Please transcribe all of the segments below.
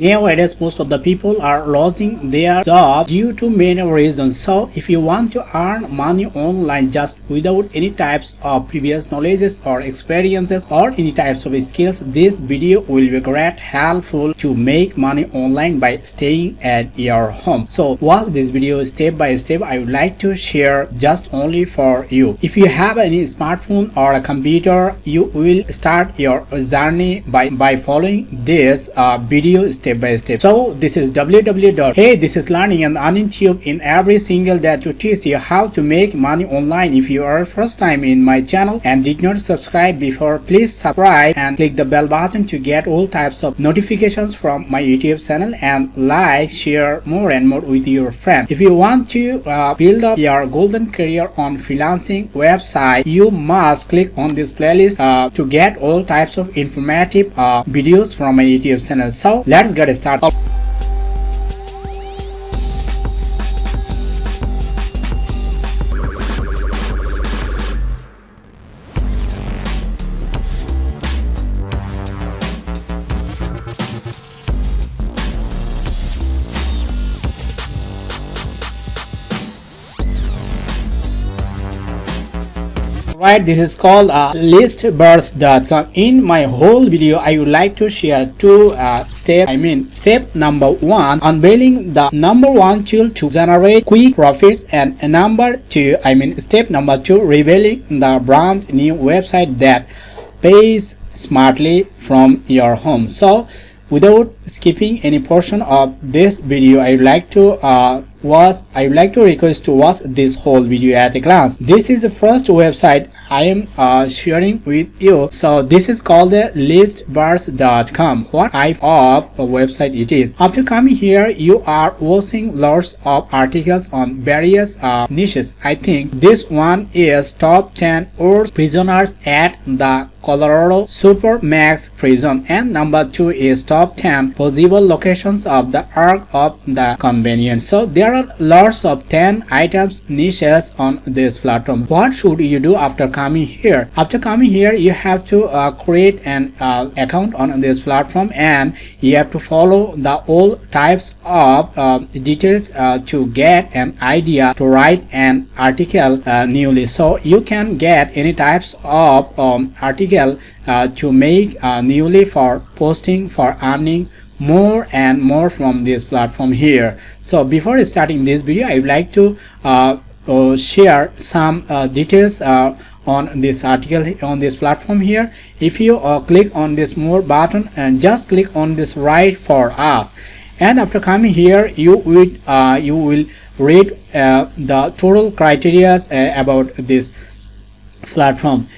Nowadays, most of the people are losing their job due to many reasons. So, if you want to earn money online just without any types of previous knowledges or experiences or any types of skills, this video will be great helpful to make money online by staying at your home. So, watch this video step by step. I would like to share just only for you. If you have any smartphone or a computer, you will start your journey by, by following this uh, video step step by step. So this is www hey this is learning and tube in every single day to teach you how to make money online. If you are first time in my channel and did not subscribe before please subscribe and click the bell button to get all types of notifications from my youtube channel and like share more and more with your friends if you want to uh, build up your golden career on freelancing website you must click on this playlist uh, to get all types of informative uh, videos from my youtube channel. So let's get started right? This is called uh, listverse.com in my whole video i would like to share two uh, steps i mean step number one unveiling the number one tool to generate quick profits and number two i mean step number two revealing the brand new website that pays smartly from your home. So without skipping any portion of this video i would like to uh, was I would like to request to watch this whole video at a glance. This is the first website I am uh, sharing with you. So this is called the listverse.com What type of a website it is. After coming here, you are watching lots of articles on various uh, niches. I think this one is top 10 worst prisoners at the Colorado Supermax prison and number 2 is top 10 possible locations of the Ark of the Covenant. So there are lots of 10 items niches on this platform. What should you do after coming here? After coming here you have to uh, create an uh, account on this platform and you have to follow the all types of uh, details to get an idea to write an article uh, newly. So you can get any types of um, article uh, to make newly for posting for earning more and more from this platform here. So before starting this video i would like to uh, uh, share some uh, details uh, on this article on this platform here. If you uh, click on this more button and just click on this write for us. And after coming here you would uh, you will read the total criteria about this platform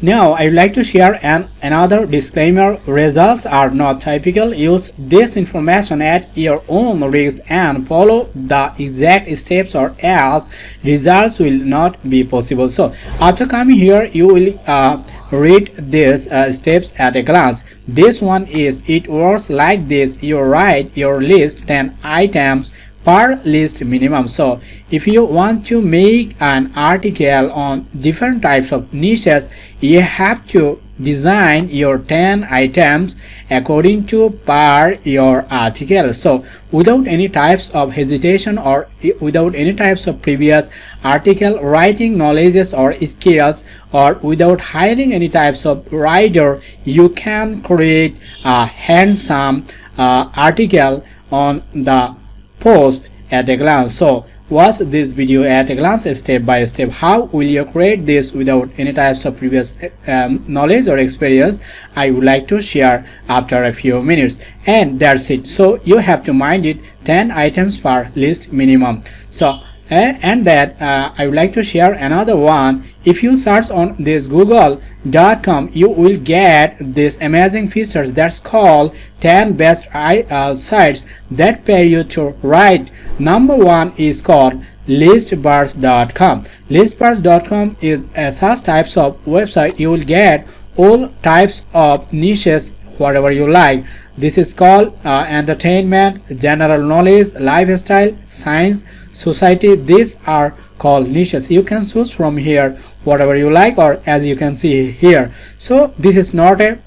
now, I would like to share an another disclaimer. Results are not typical. Use this information at your own risk and follow the exact steps or else results will not be possible. So, after coming here, you will uh, read these uh, steps at a glance. This one is it works like this. You write your list 10 items per list minimum. So if you want to make an article on different types of niches you have to design your 10 items according to per your article. So without any types of hesitation or without any types of previous article writing knowledges or skills or without hiring any types of writer you can create a handsome uh, article on the post at a glance. So watch this video at a glance step by step. How will you create this without any types of previous um, knowledge or experience? I would like to share after a few minutes. And that's it. So you have to mind it. 10 items per list minimum. So and that uh, I would like to share another one. If you search on this google.com you will get this amazing features that's called 10 best uh, sites that pay you to write. Number one is called listverse.com listverse.com is a such types of website. You will get all types of niches whatever you like. This is called uh, entertainment general knowledge lifestyle science society. These are called niches. You can choose from here whatever you like or as you can see here. So this is not a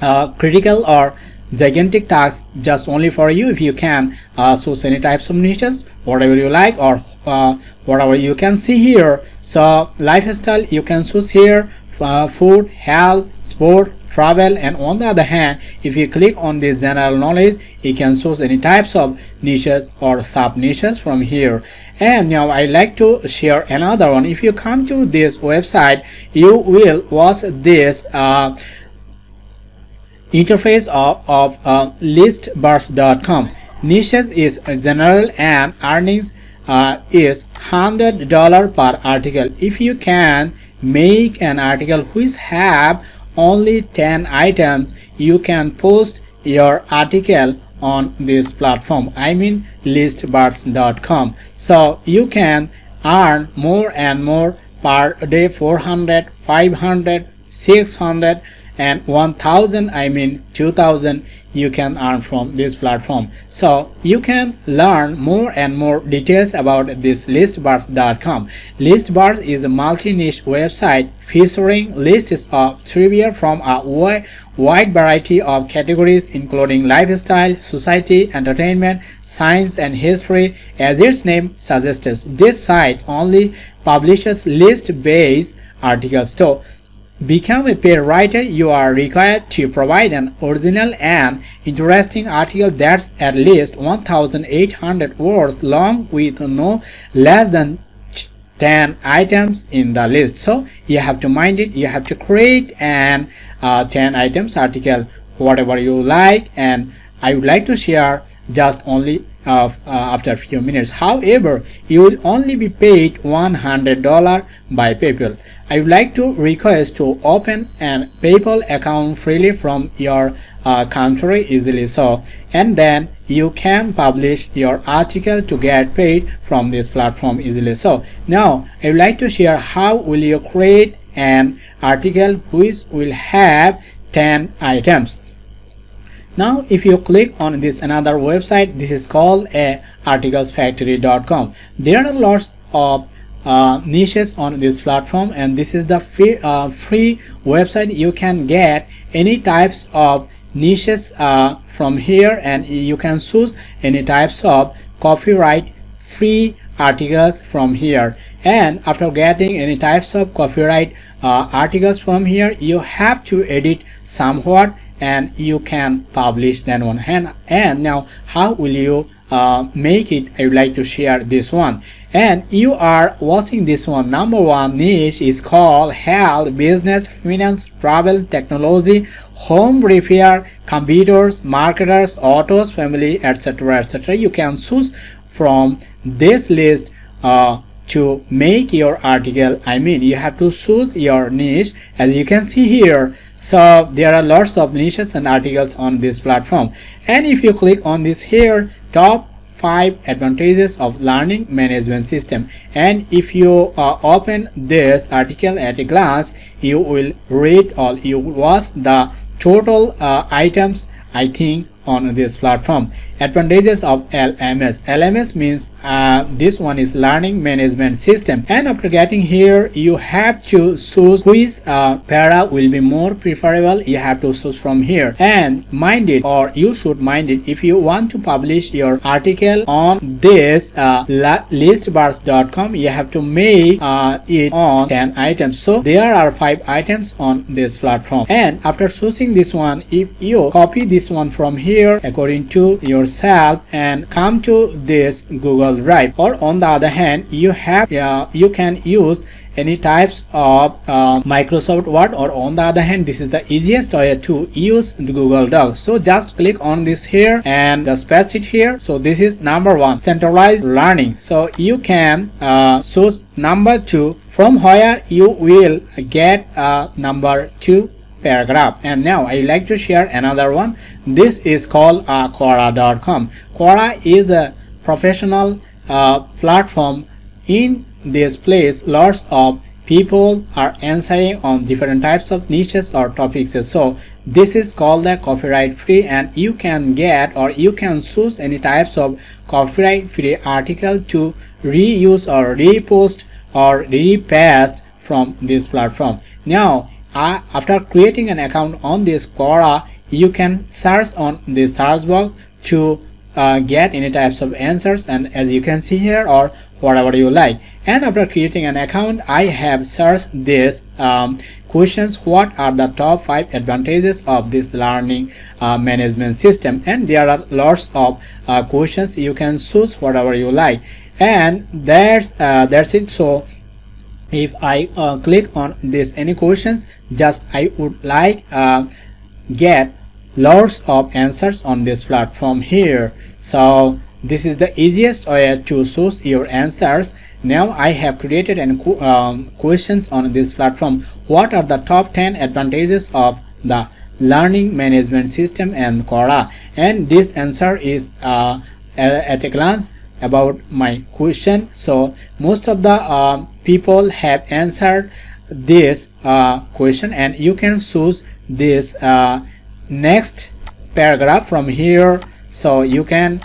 uh, critical or gigantic task just only for you. If you can uh, source any types of niches whatever you like or uh, whatever you can see here. So lifestyle you can choose here uh, food health sport travel and on the other hand if you click on the general knowledge you can choose any types of niches or sub niches from here. And now i like to share another one. If you come to this website you will watch this uh, interface of, of uh, listverse.com niches is general and earnings uh, is hundred dollar per article. If you can make an article which have only 10 items you can post your article on this platform. I mean listverse.com so you can earn more and more per day 400 500 600 and 1000 i mean 2000 you can earn from this platform. So you can learn more and more details about this listverse.com listverse is a multi-niche website featuring lists of trivia from a wide variety of categories including lifestyle society entertainment science and history as its name suggests. This site only publishes list-based articles. So become a paid writer you are required to provide an original and interesting article that's at least 1800 words long with no less than 10 items in the list. So you have to mind it you have to create an uh, 10 items article whatever you like and i would like to share just only uh, after a few minutes. However you will only be paid $100 by PayPal. I would like to request to open an PayPal account freely from your uh, country easily so and then you can publish your article to get paid from this platform easily. So now I would like to share how will you create an article which will have 10 items now if you click on this another website this is called a articlesfactory.com there are lots of uh, niches on this platform and this is the free, uh, free website you can get any types of niches uh, from here and you can choose any types of copyright free articles from here. And after getting any types of copyright uh, articles from here you have to edit somewhat and you can publish that one. And, and now how will you uh, make it? I would like to share this one. And you are watching this one. Number one niche is called health business finance travel technology home repair computers marketers autos family etc etc you can choose from this list uh, to make your article i mean you have to choose your niche. As you can see here so there are lots of niches and articles on this platform. And if you click on this here top five advantages of learning management system. And if you uh, open this article at a glance you will read or you watch the total uh, items i think on this platform. Advantages of lms lms means uh, this one is learning management system. And after getting here you have to choose which uh, para will be more preferable. You have to choose from here. And mind it or you should mind it if you want to publish your article on this uh, listverse.com you have to make uh, it on 10 items. So there are five items on this platform. And after choosing this one if you copy this one from here according to yourself and come to this Google Drive. Or on the other hand you have uh, you can use any types of uh, Microsoft Word or on the other hand this is the easiest way to use Google Docs so just click on this here and just paste it here. So this is number one centralized learning. So you can uh, choose number two. From where you will get uh, number two paragraph. And now I like to share another one. This is called uh, Quora.com Quora is a professional uh, platform. In this place lots of people are answering on different types of niches or topics. So this is called the copyright free and you can get or you can choose any types of copyright free article to reuse or repost or repaste from this platform. Now uh, after creating an account on this Quora you can search on the search box to uh, get any types of answers and as you can see here or whatever you like. And after creating an account I have searched this um, questions what are the top five advantages of this learning uh, management system? And there are lots of uh, questions. You can choose whatever you like. And that's uh, that's it. So if I uh, click on this any questions just I would like uh, get lots of answers on this platform here. So this is the easiest way to source your answers. Now i have created an um, questions on this platform. What are the top 10 advantages of the learning management system and Quora? And this answer is uh, at a glance about my question. So most of the uh, people have answered this uh, question and you can choose this uh, next paragraph from here. So you can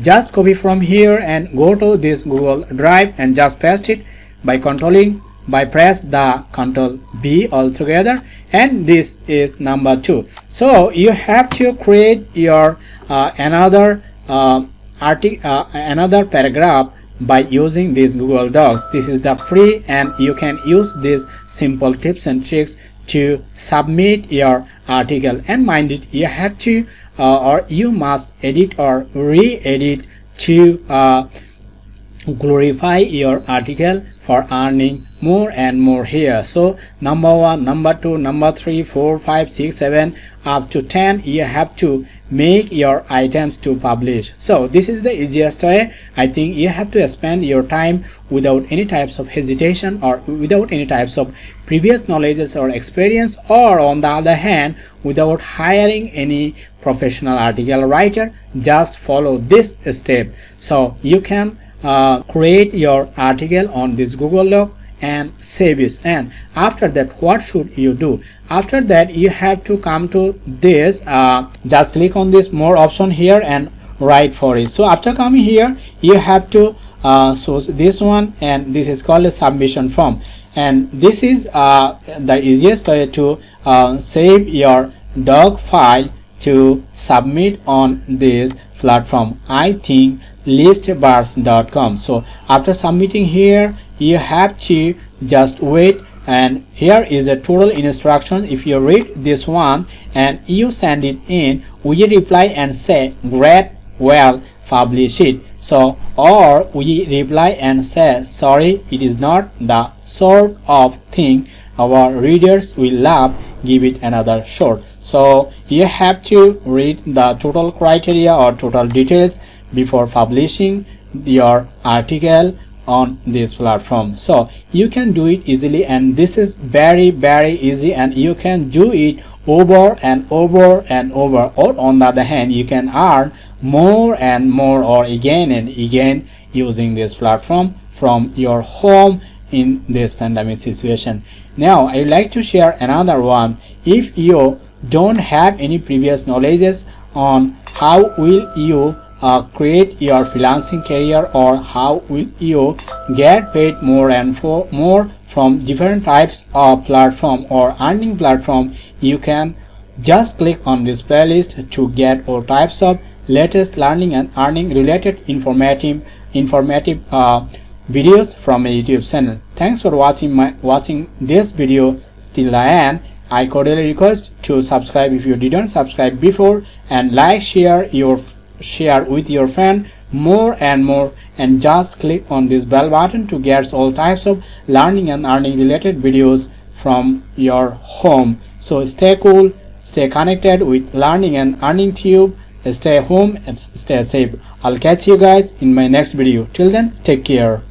just copy from here and go to this google drive and just paste it by controlling by press the control b altogether. And this is number two. So you have to create your uh, another uh, uh, another paragraph by using this google docs. This is the free and you can use these simple tips and tricks to submit your article. And mind it you have to uh, or you must edit or re-edit to uh, glorify your article for earning more and more here. So number one number two number three four five six seven up to 10 you have to make your items to publish. So this is the easiest way. I think you have to spend your time without any types of hesitation or without any types of previous knowledges or experience or on the other hand without hiring any professional article writer. Just follow this step. So you can uh, create your article on this Google Doc and save it. And after that what should you do? After that you have to come to this uh, just click on this more option here and write for it. So after coming here you have to uh, this one and this is called a submission form. And this is uh, the easiest way to uh, save your doc file to submit on this platform i think listverse.com so after submitting here you have to just wait and here is a total instruction. If you read this one and you send it in we reply and say great well publish it so or we reply and say sorry it is not the sort of thing our readers will love give it another shot. So you have to read the total criteria or total details before publishing your article on this platform. So you can do it easily and this is very very easy and you can do it over and over and over. Or on the other hand you can earn more and more or again and again using this platform from your home in this pandemic situation. Now i would like to share another one. If you don't have any previous knowledges on how will you uh, create your freelancing career or how will you get paid more and for more from different types of platform or earning platform you can just click on this playlist to get all types of latest learning and earning related informative informative uh, videos from my youtube channel. Thanks for watching my watching this video. Still the end i cordially request to subscribe if you didn't subscribe before and like share your share with your friend more and more and just click on this bell button to get all types of learning and earning related videos from your home. So stay cool stay connected with learning and earning tube stay home and stay safe. I'll catch you guys in my next video. Till then take care